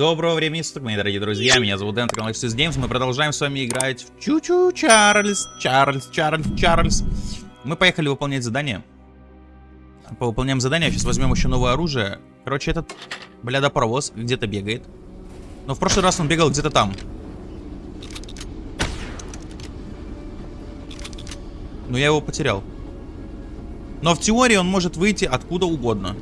Доброго времени суток, мои дорогие друзья, меня зовут Дэн, канал X's Games, мы продолжаем с вами играть в Чу-Чу Чарльз, Чарльз, Чарльз, Чарльз. Мы поехали выполнять задание. Повыполняем задание, сейчас возьмем еще новое оружие. Короче, этот, бля, паровоз где-то бегает. Но в прошлый раз он бегал где-то там. Но я его потерял. Но в теории он может выйти откуда угодно.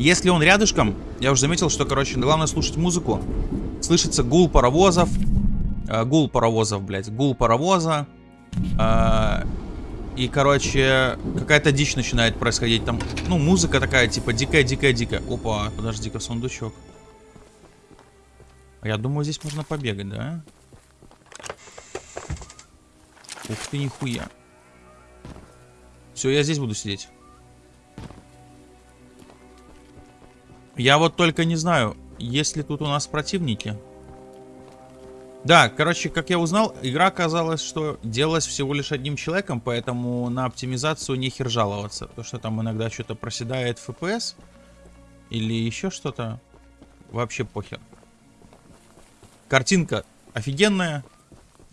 Если он рядышком, я уже заметил, что, короче, главное слушать музыку. Слышится гул паровозов. Э, гул паровозов, блядь. Гул паровоза. Э, и, короче, какая-то дичь начинает происходить. Там, ну, музыка такая, типа, дикая-дикая-дикая. Опа, подожди-ка, сундучок. Я думаю, здесь можно побегать, да? Ух ты, нихуя. Все, я здесь буду сидеть. Я вот только не знаю, есть ли тут у нас противники. Да, короче, как я узнал, игра оказалась, что делалась всего лишь одним человеком, поэтому на оптимизацию не хер жаловаться. То, что там иногда что-то проседает FPS или еще что-то, вообще похер. Картинка офигенная.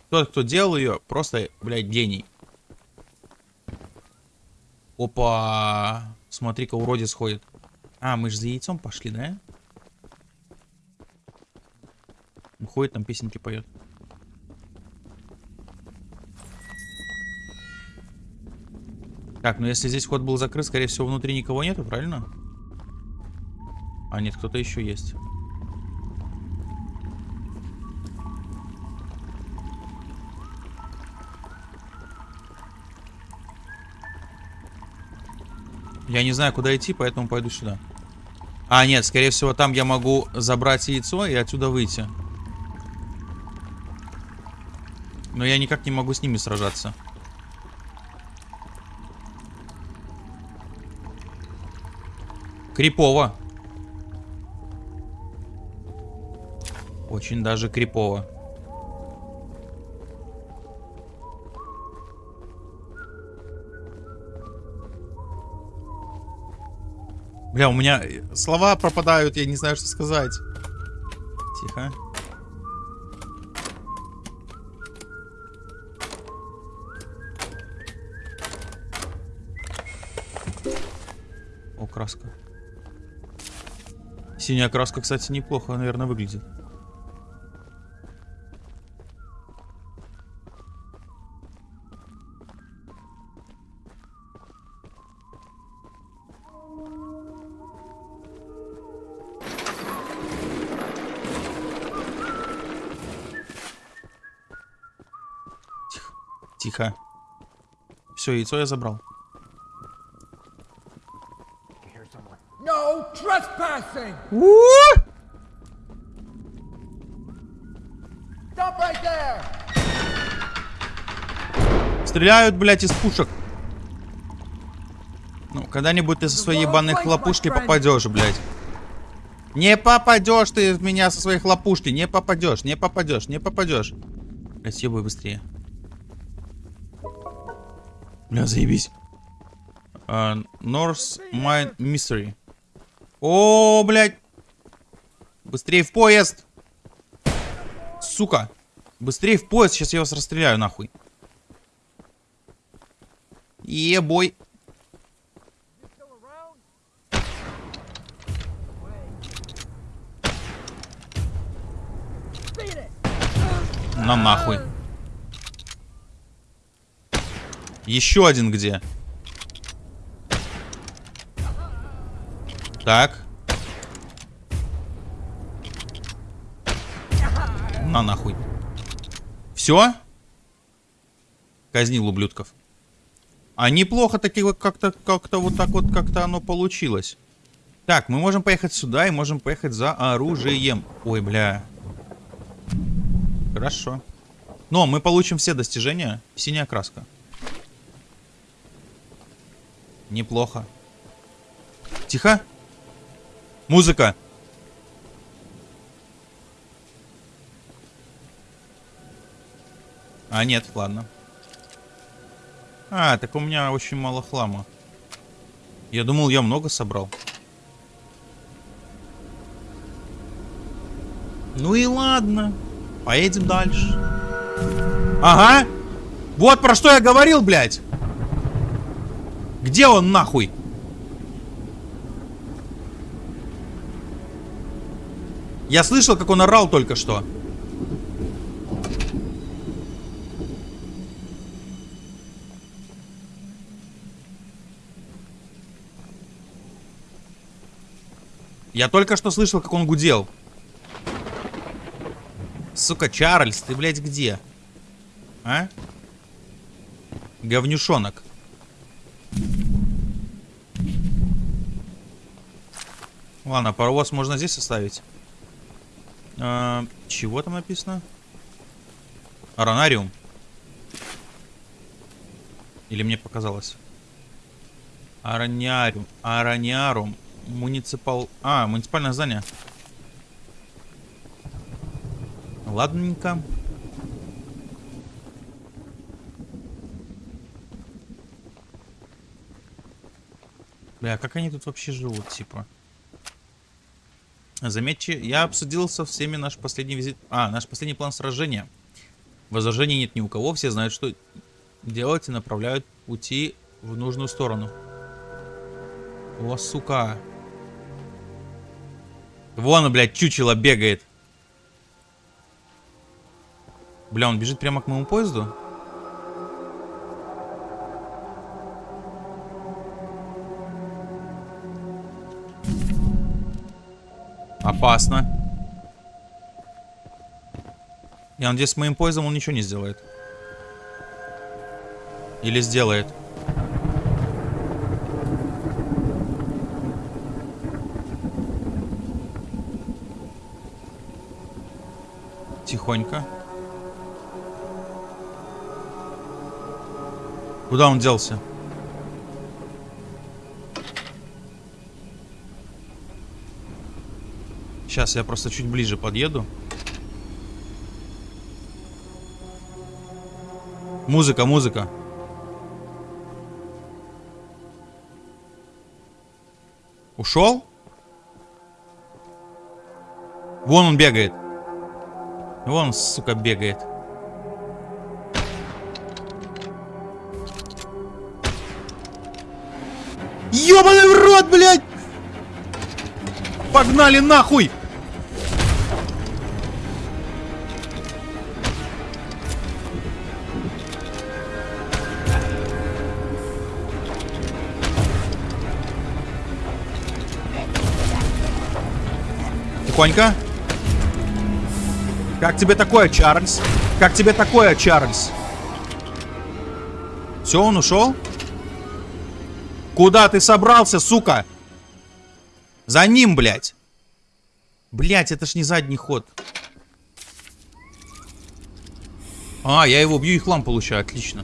Тот, кто делал ее, просто, блядь, гений. Опа! Смотри-ка, уродец ходит. А, мы же за яйцом пошли, да? Ходит там песенки поет. Так, ну если здесь ход был закрыт, скорее всего, внутри никого нету, правильно? А, нет, кто-то еще есть. Я не знаю, куда идти, поэтому пойду сюда. А, нет, скорее всего, там я могу забрать яйцо и отсюда выйти. Но я никак не могу с ними сражаться. Крипово. Очень даже крипово. Бля, у меня слова пропадают, я не знаю, что сказать. Тихо. О, краска. Синяя краска, кстати, неплохо, наверное, выглядит. Все, яйцо я забрал. No trespassing! Stop right there! Стреляют, блядь, из пушек. Ну, когда-нибудь ты со своей ебаной хлопушки попадешь, блядь. Не попадешь ты в меня со своей хлопушки. Не попадешь, не попадешь, не попадешь. Блядь, съебай быстрее. Бля, заебись. Uh, North Mine Mystery. О, блядь. Быстрее в поезд. Сука. Быстрее в поезд. Сейчас я вас расстреляю нахуй. Ебой. На нахуй. Еще один где? Так. На нахуй. Все? Казнил ублюдков. А неплохо таки вот как-то как-то вот так вот как-то оно получилось. Так, мы можем поехать сюда и можем поехать за оружием. Ой, бля. Хорошо. Но мы получим все достижения. Синяя краска. Неплохо. Тихо. Музыка. А, нет, ладно. А, так у меня очень мало хлама. Я думал, я много собрал. Ну и ладно. Поедем дальше. Ага. Вот про что я говорил, блядь. Где он нахуй? Я слышал, как он орал только что. Я только что слышал, как он гудел. Сука, Чарльз, ты, блядь, где? А? Говнюшонок. Ладно, паровоз можно здесь оставить. А, чего там написано? Аронариум. Или мне показалось? Арониариум. Арониарум. Муниципал... А, муниципальное здание. Ладненько. Бля, как они тут вообще живут, типа? Заметьте, я обсудил со всеми наш последний визит... А, наш последний план сражения. Возражений нет ни у кого, все знают, что делать и направляют пути в нужную сторону. О, сука. Вон, блядь, чучело бегает. Бля, он бежит прямо к моему поезду? Опасно. Я надеюсь, с моим поездом он ничего не сделает. Или сделает. Тихонько. Куда он делся? Сейчас я просто чуть ближе подъеду. Музыка, музыка. Ушел? Вон он бегает. Вон, сука, бегает. Ёбаный в рот, блядь! Погнали нахуй! Тихонько. Как тебе такое, Чарльз? Как тебе такое, Чарльз? Все, он ушел? Куда ты собрался, сука? За ним, блядь. Блядь, это ж не задний ход. А, я его бью и хлам получаю, отлично.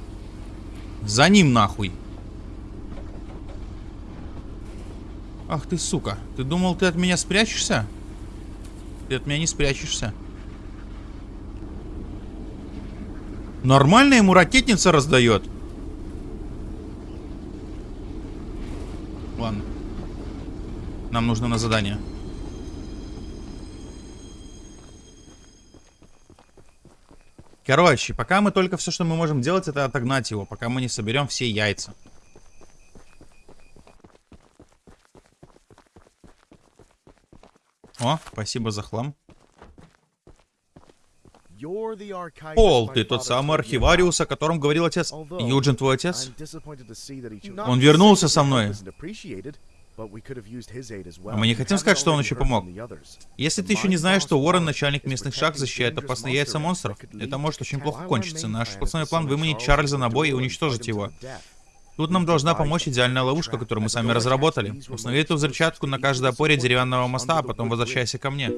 За ним, нахуй. Ах ты, сука. Ты думал, ты от меня спрячешься? Ты от меня не спрячешься. Нормально ему ракетница раздает. Ладно. Нам нужно на задание. Короче, пока мы только все, что мы можем делать, это отогнать его, пока мы не соберем все яйца. О, спасибо за хлам. Пол, ты тот самый архивариус, о котором говорил отец. Юджин твой отец? Он вернулся со мной. А мы не хотим сказать, что он еще помог. Если ты еще не знаешь, что Уоррен, начальник местных шахт, защищает опасные яйца монстров, это может очень плохо кончиться. Наш основной план выманить Чарльза на бой и уничтожить его. Тут нам должна помочь идеальная ловушка, которую мы сами разработали. Установи эту взрывчатку на каждой опоре деревянного моста, а потом возвращайся ко мне.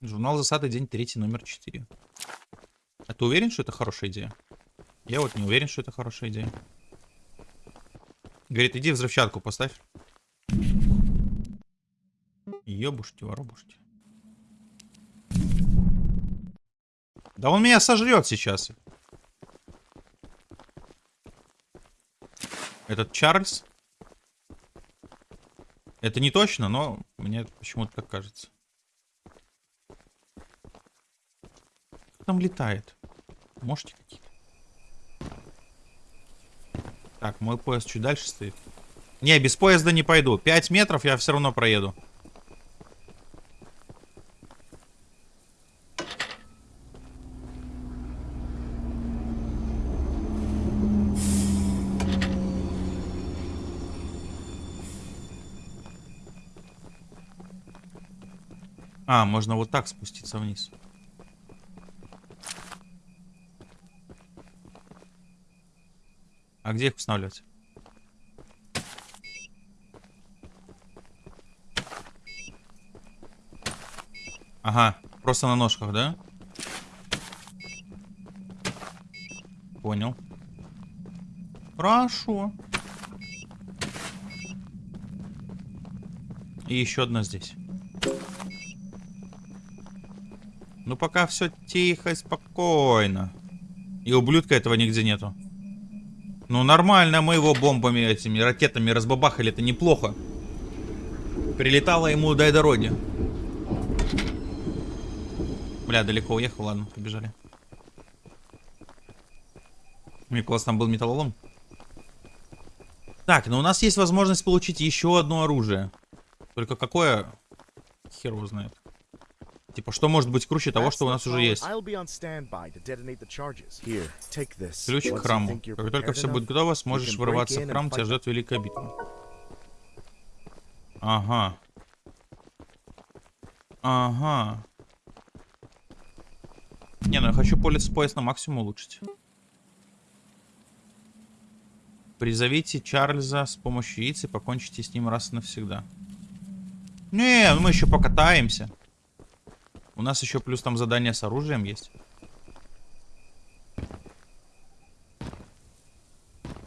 Журнал засады, день третий, номер 4. А ты уверен, что это хорошая идея? Я вот не уверен, что это хорошая идея. Говорит, иди взрывчатку поставь. Ёбушки, воробушки. Да он меня сожрет сейчас. Этот Чарльз? Это не точно, но мне почему-то так кажется. Кто там летает? Можете какие-то? Так, мой поезд чуть дальше стоит. Не, без поезда не пойду. 5 метров я все равно проеду. А, можно вот так спуститься вниз. А где их устанавливать? Ага, просто на ножках, да? Понял. Хорошо. И еще одна здесь. Ну пока все тихо и спокойно. И ублюдка этого нигде нету. Ну нормально, мы его бомбами этими ракетами разбабахали, это неплохо. Прилетало ему дай дороги. Бля, далеко уехал, ладно, побежали. Мне классно был металлолом. Так, ну у нас есть возможность получить еще одно оружие. Только какое? Хер его знает. Типа, что может быть круче того, что у нас уже есть? Ключ к храму. Как только все будет готово, сможешь вырываться в храм, тебя ждет великая битва. Ага. Ага. Не, ну я хочу полис пояс на максимум улучшить. Призовите Чарльза с помощью яиц и покончите с ним раз и навсегда. Не, ну мы еще покатаемся. У нас еще плюс там задание с оружием есть.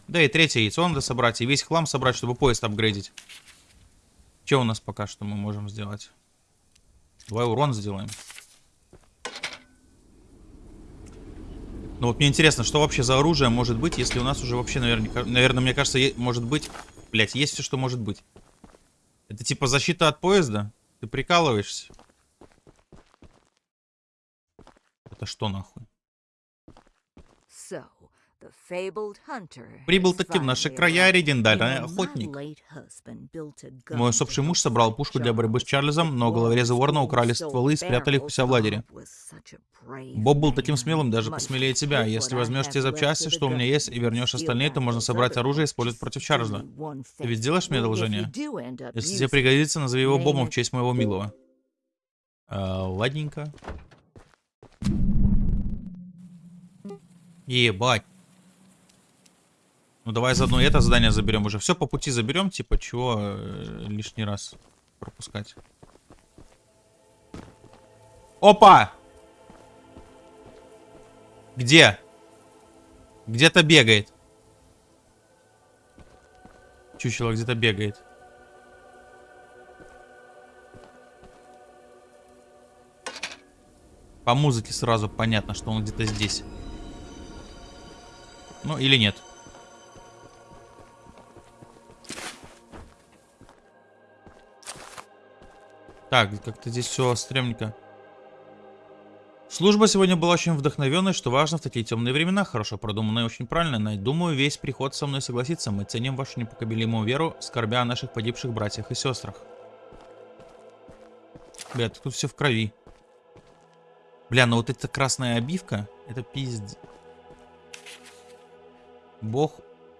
Да и третье яйцо надо собрать. И весь хлам собрать, чтобы поезд апгрейдить. Что у нас пока что мы можем сделать? Давай урон сделаем. Ну вот мне интересно, что вообще за оружие может быть, если у нас уже вообще, наверное, наверное мне кажется, может быть... Блять, есть все, что может быть. Это типа защита от поезда? Ты прикалываешься? Это что нахуй? Прибыл таки в наши края легендарный охотник. Мой усопший муж собрал пушку для борьбы с Чарльзом, но головорезы Ворна украли стволы и спрятали их у себя в лагере. Боб был таким смелым, даже посмелее тебя. Если возьмешь те запчасти, что у меня есть, и вернешь остальные, то можно собрать оружие и использовать против Чарльза. Ты ведь сделаешь мне одолжение? Если тебе пригодится, назови его Бобом в честь моего милого. А, ладненько. Ебать. Ну давай заодно это задание заберем уже. Все по пути заберем, типа, чего э, лишний раз пропускать. Опа! Где? Где-то бегает. Чучело где-то бегает. По музыке сразу понятно, что он где-то здесь. Ну, или нет. Так, как-то здесь все стрёмненько. Служба сегодня была очень вдохновенной, что важно в такие темные времена, хорошо продуманная и очень правильно. Думаю, весь приход со мной согласится. Мы ценим вашу непоколебимую веру, скорбя о наших погибших братьях и сестрах. Бля, тут все в крови. Бля, ну вот эта красная обивка, это пиздец. Бог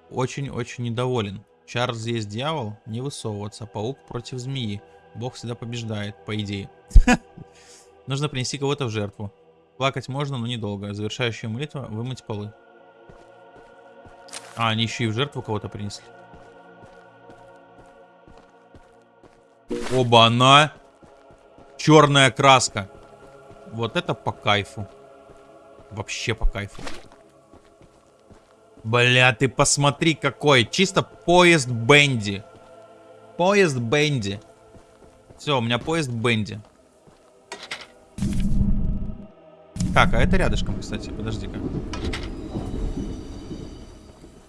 очень-очень недоволен. Чарльз есть дьявол, не высовываться. Паук против змеи. Бог всегда побеждает, по идее. Нужно принести кого-то в жертву. Плакать можно, но недолго. Завершающая молитва — вымыть полы. А, они еще и в жертву кого-то принесли. Оба-на! Черная краска. Вот это по кайфу. Вообще по кайфу. Бля, ты посмотри какой. Чисто поезд Бенди. Поезд Бенди. Все, у меня поезд Бенди. Так, а это рядышком, кстати. Подожди-ка.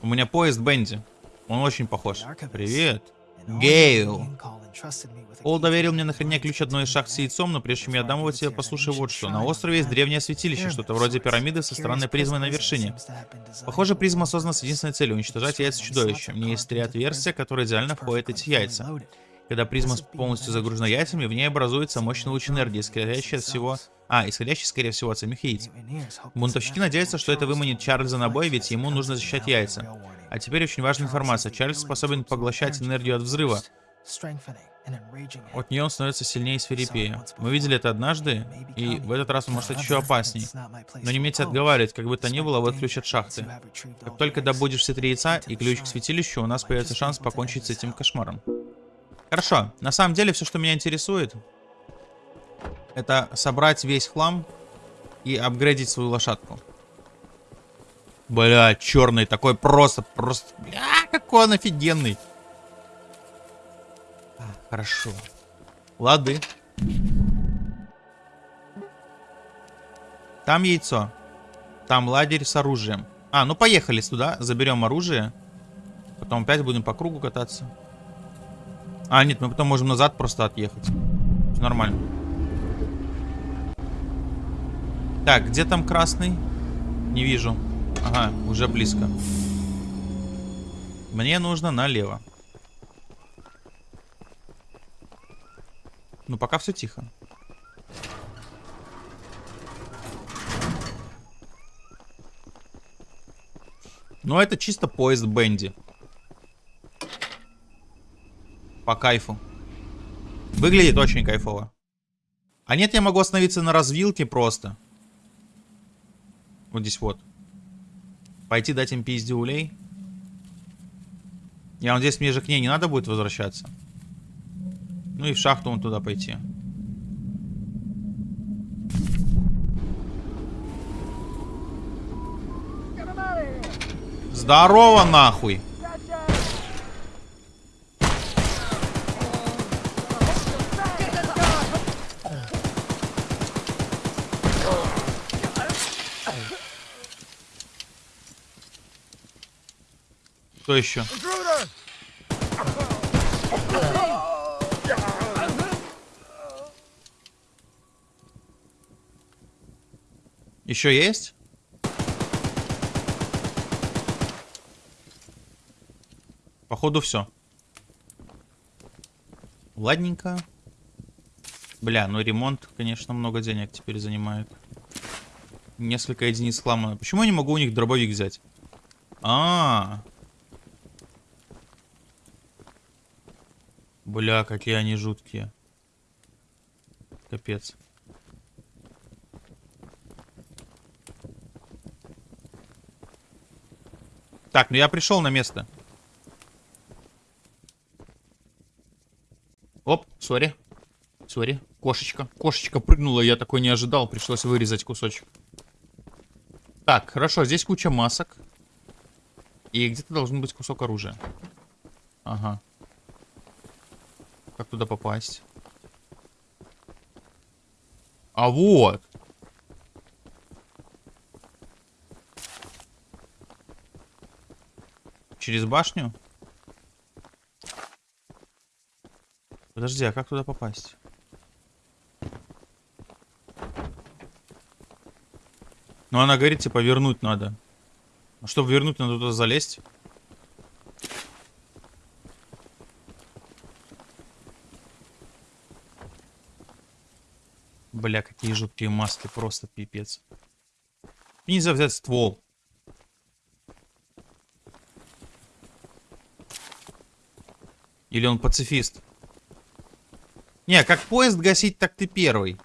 У меня поезд Бенди. Он очень похож. Привет. Гейл. Ол доверил мне на хранение ключ одной из шахт с яйцом, но прежде чем я отдам его тебе, послушай вот что. На острове есть древнее святилище, что-то вроде пирамиды со странной призмой на вершине. Похоже, призма создана с единственной целью — уничтожать яйца чудовища. У меня есть три отверстия, которые идеально входят эти яйца. Когда призма полностью загружена яйцами, в ней образуется мощный луч энергии, исходящий от всего... А, исходящий, скорее всего, от самих яиц. Бунтовщики надеются, что это выманит Чарльза на бой, ведь ему нужно защищать яйца. А теперь очень важная информация. Чарльз способен поглощать энергию от взрыва. От нее он становится сильнее и свирепее. Мы видели это однажды, и в этот раз он может стать еще опасней. Но не умейте отговаривать, как бы то ни было, вот ключ от шахты. Как только добудешь все три яйца и ключ к святилищу, у нас появится шанс покончить с этим кошмаром. Хорошо, на самом деле все, что меня интересует, это собрать весь хлам и апгрейдить свою лошадку. Бля, черный такой просто, просто, бля, какой он офигенный. Хорошо. Лады. Там яйцо. Там ладерь с оружием. А, ну поехали сюда, заберем оружие. Потом опять будем по кругу кататься. А, нет, мы потом можем назад просто отъехать. Нормально. Так, где там красный? Не вижу. Ага, уже близко. Мне нужно налево. Ну, пока все тихо. Ну, это чисто поезд Бенди. По кайфу. Выглядит очень кайфово. А нет, я могу остановиться на развилке просто. Вот здесь вот. Пойти дать им пиздюлей. Я надеюсь, мне же к ней не надо будет возвращаться. Ну и в шахту он туда пойти. Здорово нахуй! Кто еще? Еще есть? Походу все. Ладненько. Бля, ну ремонт, конечно, много денег теперь занимает. Несколько единиц хлама. Почему я не могу у них дробовик взять? А, -а, Бля, какие они жуткие. Капец. Так, ну я пришел на место. Оп, сори. Сори. Кошечка. Кошечка прыгнула, я такой не ожидал. Пришлось вырезать кусочек. Так, хорошо, здесь куча масок. И где-то должен быть кусок оружия. Ага. Туда попасть? А вот. Через башню? Подожди, а как туда попасть? Ну, она говорит, типа, вернуть надо. А чтобы вернуть, надо туда залезть. Бля, какие жуткие маски, просто пипец. И нельзя взять ствол. Или он пацифист? Не, как поезд гасить, так ты первый.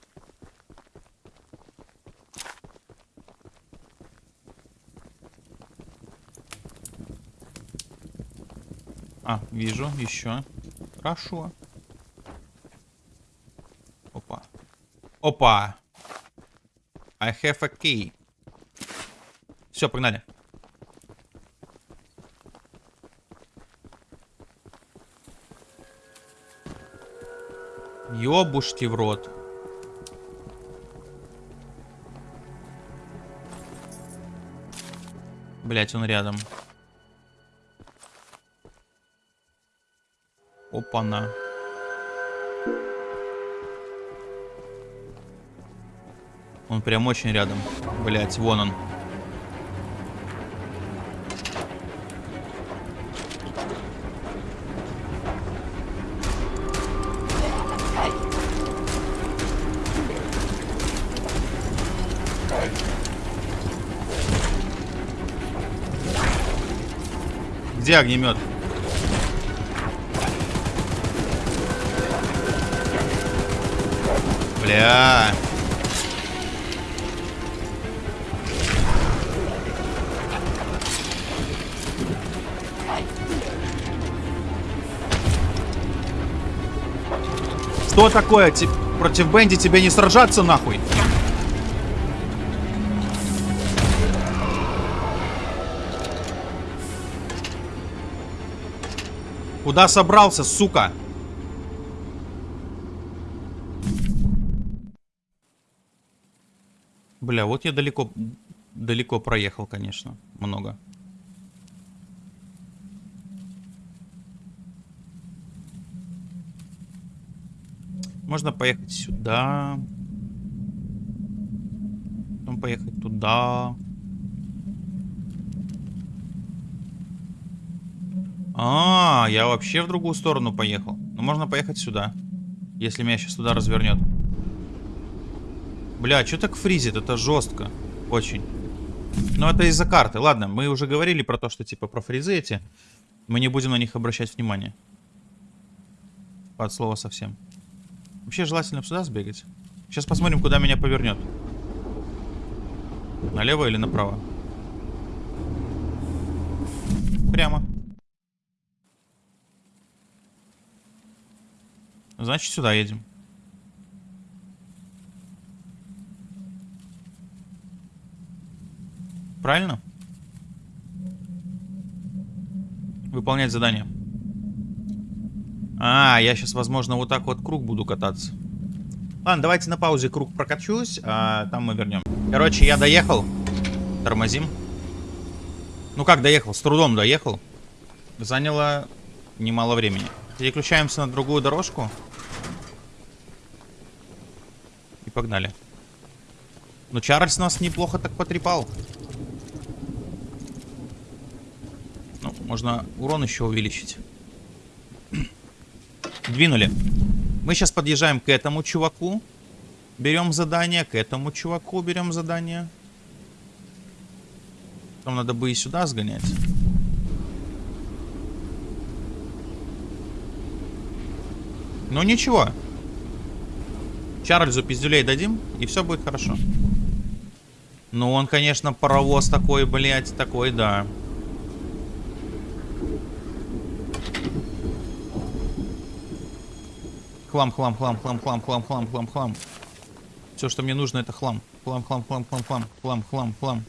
А, вижу, еще. Хорошо. Опа. Опа. I have a key. Все, погнали. Ёбушки в рот. Блять, он рядом. Опа-на. Он прям очень рядом. Блять, вон он. Где огнемет? Бля. Что такое? Ти против Бенди тебе не сражаться нахуй? Куда собрался, сука? Бля, вот я далеко, далеко проехал, конечно. Много. Можно поехать сюда. Потом поехать туда. А, я вообще в другую сторону поехал. Ну, можно поехать сюда. Если меня сейчас туда развернет. Бля, что так фризит? Это жестко. Очень. Но это из-за карты. Ладно, мы уже говорили про то, что типа про фризы эти. Мы не будем на них обращать внимание. Под слово совсем. Вообще желательно сюда сбегать. Сейчас посмотрим, куда меня повернет. Налево или направо? Прямо. Значит, сюда едем. Правильно? Выполнять задание. А, я сейчас, возможно, вот так вот круг буду кататься. Ладно, давайте на паузе круг прокачусь, а там мы вернем. Короче, я доехал. Тормозим. Ну как доехал? С трудом доехал. Заняло немало времени. Переключаемся на другую дорожку. И погнали. Ну, Чарльз нас неплохо так потрепал. Ну, можно урон еще увеличить. Двинули. Мы сейчас подъезжаем к этому чуваку. Берем задание. К этому чуваку берем задание. Там надо бы и сюда сгонять. Ну ничего. Чарльзу пиздюлей дадим, и все будет хорошо. Ну он, конечно, паровоз такой, блядь, такой, да. Хлам, хлам, хлам, хлам, хлам, хлам, хлам, хлам, хлам. Все, что мне нужно, это хлам. Хлам, хлам, хлам, хлам, хлам, хлам, хлам, хлам.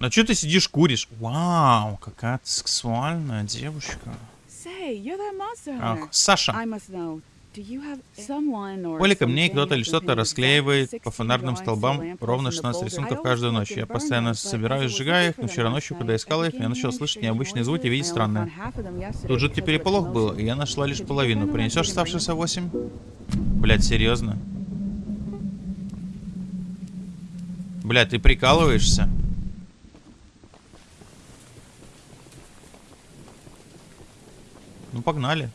А что ты сидишь, куришь? Вау, какая сексуальная девушка. Ах, Саша. Поле камней кто-то или что-то расклеивает по фонарным столбам ровно 16 рисунков каждую ночь. Я постоянно собираю, сжигаю их, но вчера ночью, когда искал их, я начал слышать необычные звуки и видеть странные. Тут жуткий переполох был, и я нашла лишь половину. Принесешь оставшиеся 8? Блять, серьезно? Блять, ты прикалываешься? Ну, погнали.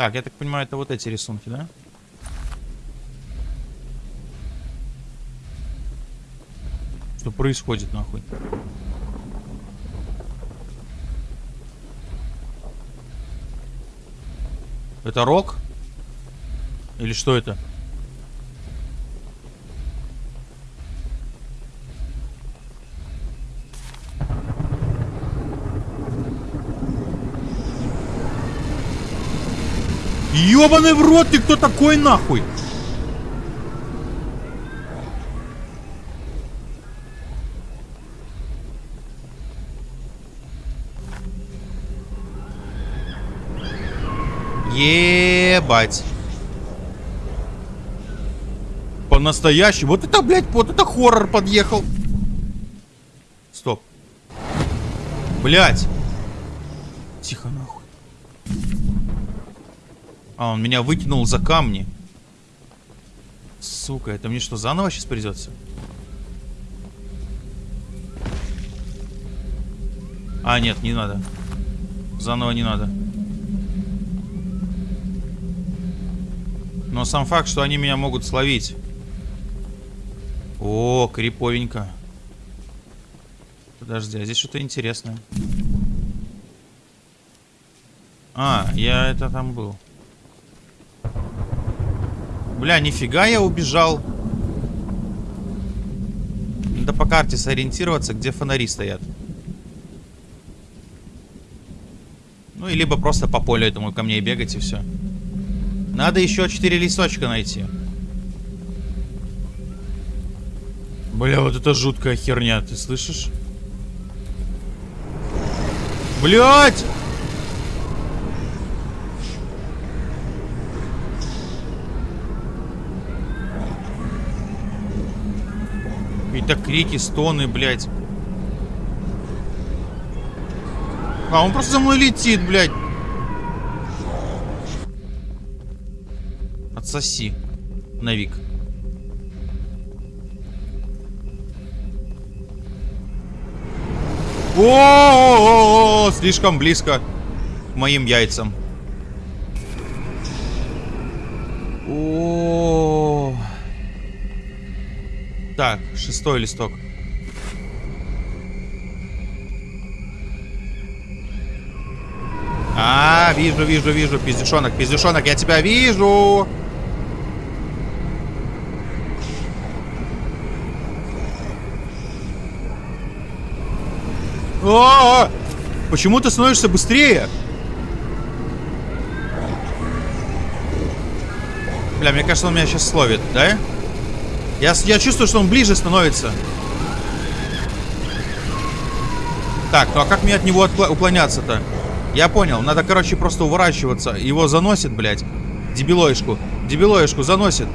Так, я так понимаю, это вот эти рисунки, да? Что происходит, нахуй? Это рок? Или что это? Ёбаный в рот, ты кто такой нахуй? Ебать. По-настоящему. Вот это, блядь, вот это хоррор подъехал. Стоп. Блядь. Тихо нахуй. А, он меня выкинул за камни. Сука, это мне что, заново сейчас придется? А, нет, не надо. Заново не надо. Но сам факт, что они меня могут словить. О, криповенько. Подожди, а здесь что-то интересное. А, я это там был. Бля, нифига я убежал. Надо по карте сориентироваться, где фонари стоят. Ну, и либо просто по полю этому ко мне бегать, и все. Надо еще 4 листочка найти. Бля, вот это жуткая херня, ты слышишь? Блять! Какие-то крики, стоны, блядь. А, он просто за мной летит, блядь. Отсоси. Навик. О, -о, -о, -о, слишком близко к моим яйцам. О, -о, -о. Так, шестой листок. А, вижу, вижу, вижу, пиздюшонок, пиздюшонок, я тебя вижу. А, -а, -а! Почему ты становишься быстрее? Бля, мне кажется, он меня сейчас словит, да? Я, я чувствую, что он ближе становится. Так, ну а как мне от него уклоняться-то? Я понял, надо, короче, просто уворачиваться. Его заносит, блядь. Дебилоишку. Дебилоишку заносит.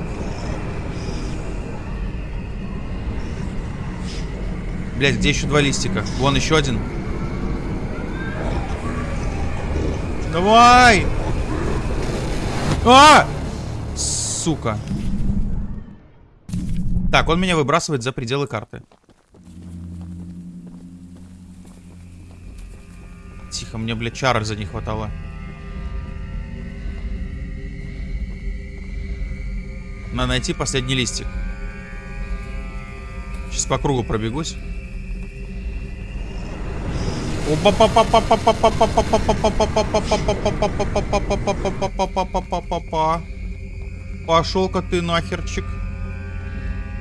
Блядь, где еще два листика? Вон еще один. Давай! А! Сука. Так, он меня выбрасывает за пределы карты. Тихо, мне, блядь, Чарльза не хватало. Надо найти последний листик. Сейчас по кругу пробегусь. Пошел-ка ты нахерчик.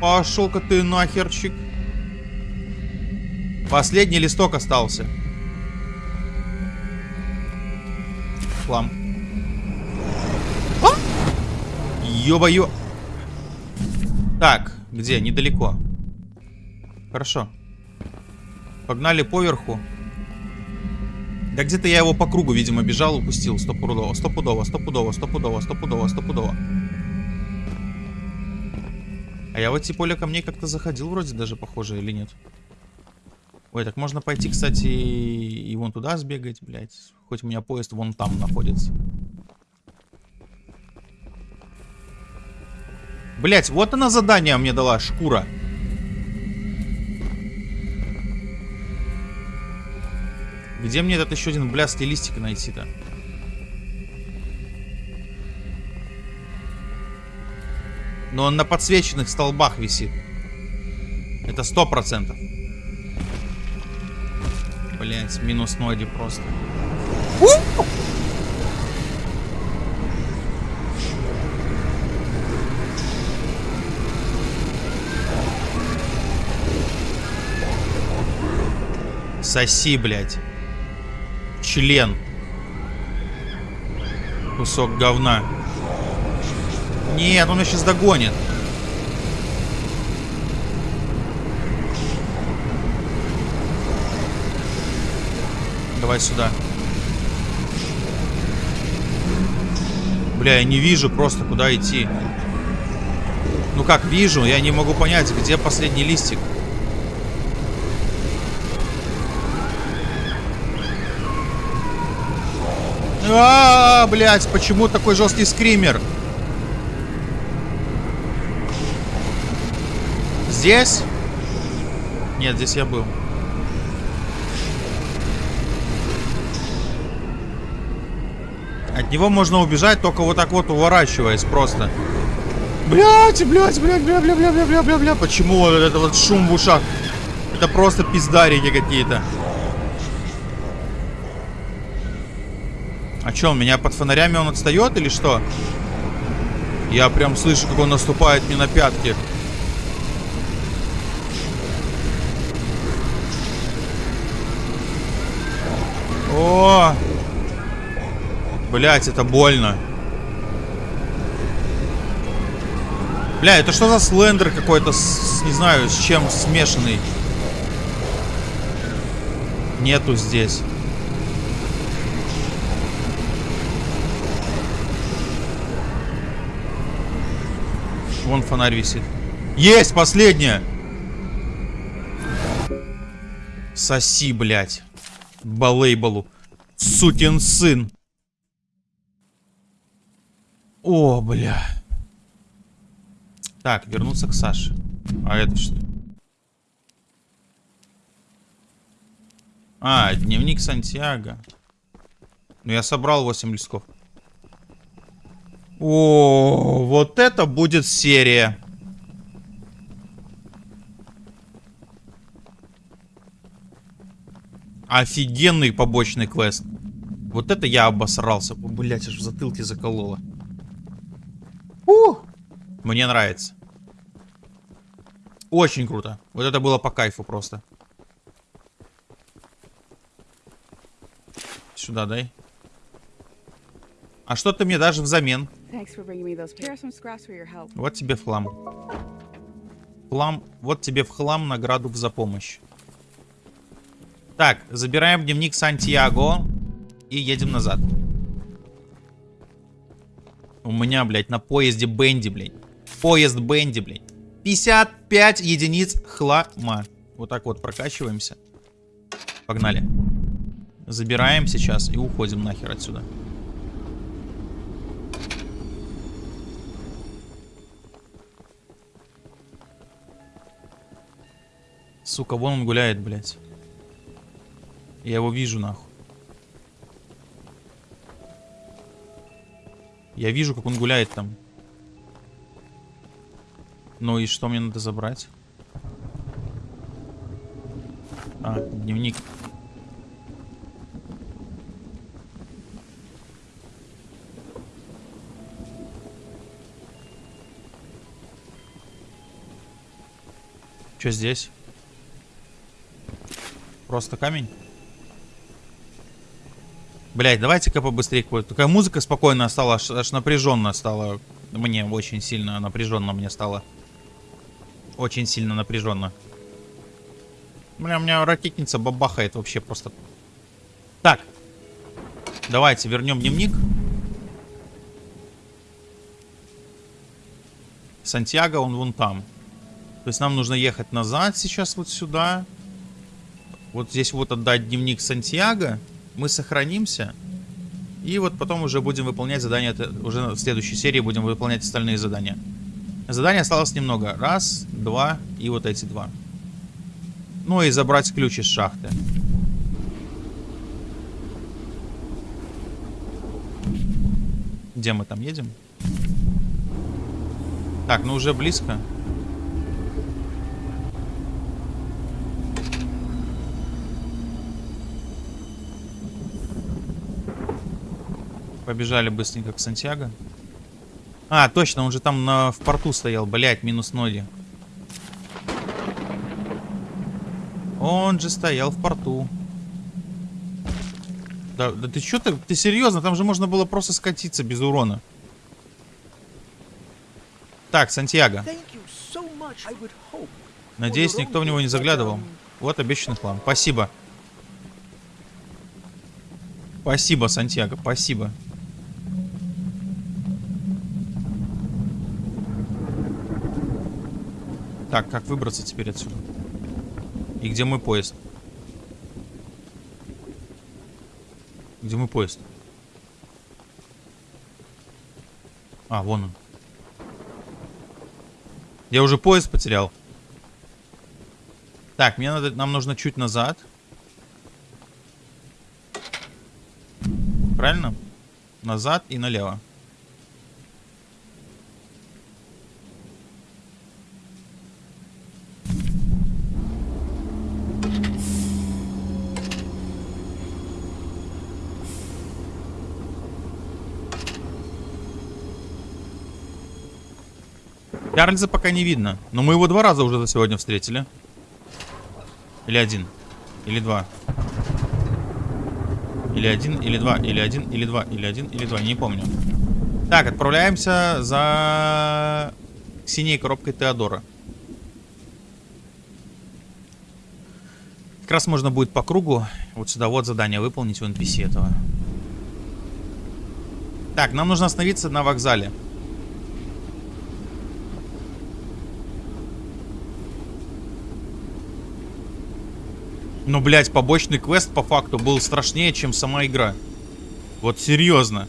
Пошел-ка ты нахерчик. Последний листок остался. Хлам. А? Ё-моё. Так, где? Недалеко. Хорошо. Погнали поверху. Да где-то я его по кругу, видимо, бежал, упустил. Стопудово, стопудово, стопудово, стопудово, стопудово, стопудово. А я в эти поля камней как-то заходил вроде даже, похоже, или нет? Ой, так можно пойти, кстати, и вон туда сбегать, блядь. Хоть у меня поезд вон там находится. Блять, вот она задание мне дала, шкура. Где мне этот еще один блядский листик найти-то? Но он на подсвеченных столбах висит. Это сто процентов. Блять, минус ноги просто. Соси, блядь. Член. Кусок говна. Нет, он меня сейчас догонит. Давай сюда. Бля, я не вижу просто, куда идти. Ну как, вижу, я не могу понять, где последний листик. А, -а, -а блядь, почему такой жесткий скример? Здесь? Нет, здесь я был. От него можно убежать, только вот так вот уворачиваясь просто. Блять, блять, блять, бля, бля, бля, бля, бля, бля, бля. Почему вот это вот шум в ушах? Это просто пиздарики какие-то. А что, он меня под фонарями он отстает или что? Я прям слышу, как он наступает мне на пятки. Блять, это больно. Бля, это что за слендер какой-то, не знаю, с чем смешанный? Нету здесь. Вон фонарь висит. Есть, последняя! Соси, блядь. Балейбалу. Сукин сын. О, бля. Так, вернуться к Саше. А это что? А, дневник Сантьяго. Ну, я собрал 8 листков. О, вот это будет серия. Офигенный побочный квест. Вот это я обосрался. Блять, аж в затылке закололо. У! Мне нравится. Очень круто. Вот это было по кайфу просто. Сюда дай. А что ты мне даже взамен? Вот тебе в хлам. Хлам. Вот тебе в хлам награду за помощь. Так, забираем дневник Сантьяго и едем назад. У меня, блядь, на поезде Бенди, блядь. Поезд Бенди, блядь. 55 единиц хлама. Вот так вот прокачиваемся. Погнали. Забираем сейчас и уходим нахер отсюда. Сука, вон он гуляет, блядь. Я его вижу, нахуй. Я вижу, как он гуляет там. Ну и что мне надо забрать? А, дневник. Что здесь? Просто камень? Блять, давайте-ка побыстрее. Такая музыка спокойная стала, аж, аж напряженно стала. Мне очень сильно напряженно мне стало. Очень сильно напряженно. Бля, у меня ракетница бабахает вообще просто. Так. Давайте вернем дневник. Сантьяго, он вон там. То есть нам нужно ехать назад сейчас вот сюда. Вот здесь вот отдать дневник Сантьяго мы сохранимся. И вот потом уже будем выполнять задания, уже в следующей серии будем выполнять остальные задания. Заданий осталось немного. Раз, два и вот эти два. Ну и забрать ключ из шахты. Где мы там едем? Так, ну уже близко. Побежали быстренько к Сантьяго. А, точно, он же там на, в порту стоял. Блять, минус ноги. Он же стоял в порту. Да, да ты что ты, ты серьезно? Там же можно было просто скатиться без урона. Так, Сантьяго. Надеюсь, никто в него не заглядывал. Вот обещанный хлам. Спасибо. Спасибо, Сантьяго, спасибо. Так, как выбраться теперь отсюда? И где мой поезд? Где мой поезд? А, вон он. Я уже поезд потерял. Так, мне надо, нам нужно чуть назад. Правильно? Назад и налево. Чарльза пока не видно. Но мы его два раза уже за сегодня встретили. Или один. Или два. Или один, или два, или один, или два, или один, или два. Не помню. Так, отправляемся за синей коробкой Теодора. Как раз можно будет по кругу вот сюда вот задание выполнить у NPC этого. Так, нам нужно остановиться на вокзале. Ну, блядь, побочный квест по факту был страшнее, чем сама игра. Вот серьезно.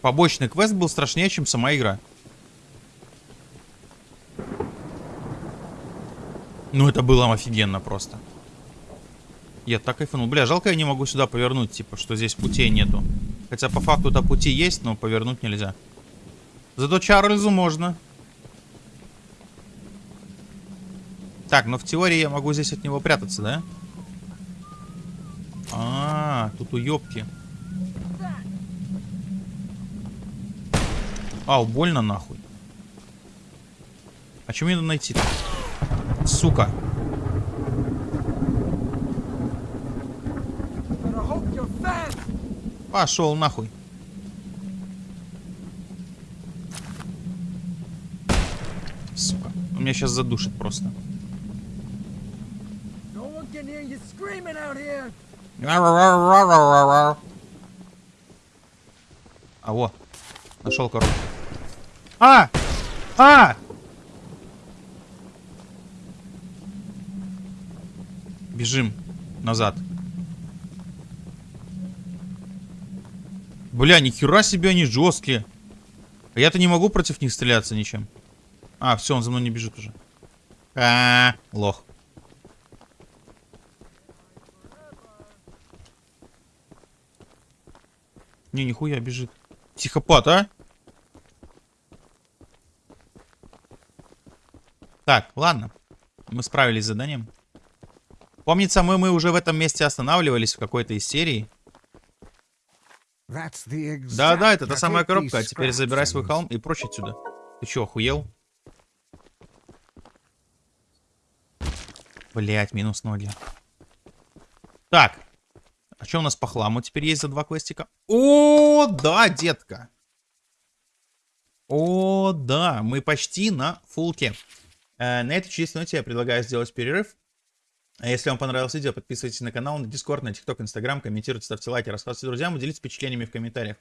Побочный квест был страшнее, чем сама игра. Ну, это было офигенно просто. Я так кайфанул. Бля, жалко я не могу сюда повернуть, типа, что здесь путей нету. Хотя по факту-то пути есть, но повернуть нельзя. Зато Чарльзу можно. Так, но в теории я могу здесь от него прятаться, да? А, -а, -а тут уёбки. Ау, больно нахуй. А что мне надо найти -то? Сука. Пошел нахуй. Меня сейчас задушит просто. А, во. Нашел коробку. А! А! Бежим назад. Бля, нихера себе они жесткие. А я-то не могу против них стреляться ничем. А, все, он за мной не бежит уже. А, -а, -а лох. Не, нихуя бежит. Психопат, а? Так, ладно. Мы справились с заданием. Помнится, мы, мы уже в этом месте останавливались в какой-то из серий. Да-да, это та самая коробка. А теперь забирай свой холм и прочь отсюда. Ты чё, охуел? Блять, минус ноги. Так. А что у нас по хламу теперь есть за два квестика? О, да, детка. О, да, мы почти на фулке. Э, на этой чудесной ноте я предлагаю сделать перерыв. А если вам понравилось видео, подписывайтесь на канал, на Дискорд, на ТикТок, Инстаграм, комментируйте, ставьте лайки, рассказывайте друзьям, делитесь впечатлениями в комментариях.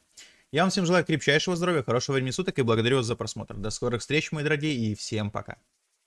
Я вам всем желаю крепчайшего здоровья, хорошего времени суток и благодарю вас за просмотр. До скорых встреч, мои дорогие, и всем пока.